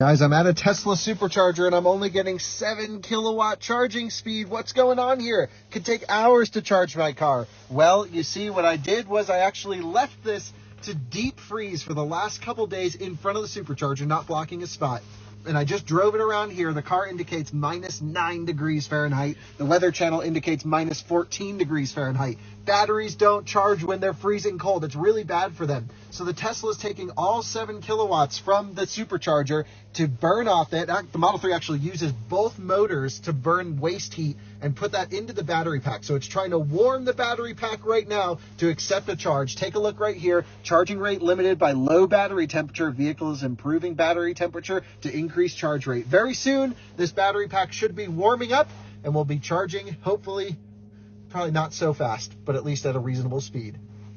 Guys, I'm at a Tesla supercharger and I'm only getting 7 kilowatt charging speed. What's going on here? Could take hours to charge my car. Well, you see, what I did was I actually left this to deep freeze for the last couple days in front of the supercharger, not blocking a spot and I just drove it around here. The car indicates minus 9 degrees Fahrenheit. The weather channel indicates minus 14 degrees Fahrenheit. Batteries don't charge when they're freezing cold. It's really bad for them. So the Tesla is taking all 7 kilowatts from the supercharger to burn off it. The Model 3 actually uses both motors to burn waste heat and put that into the battery pack. So it's trying to warm the battery pack right now to accept a charge. Take a look right here. Charging rate limited by low battery temperature. Vehicle is improving battery temperature to increase charge rate. Very soon, this battery pack should be warming up and we'll be charging, hopefully, probably not so fast, but at least at a reasonable speed.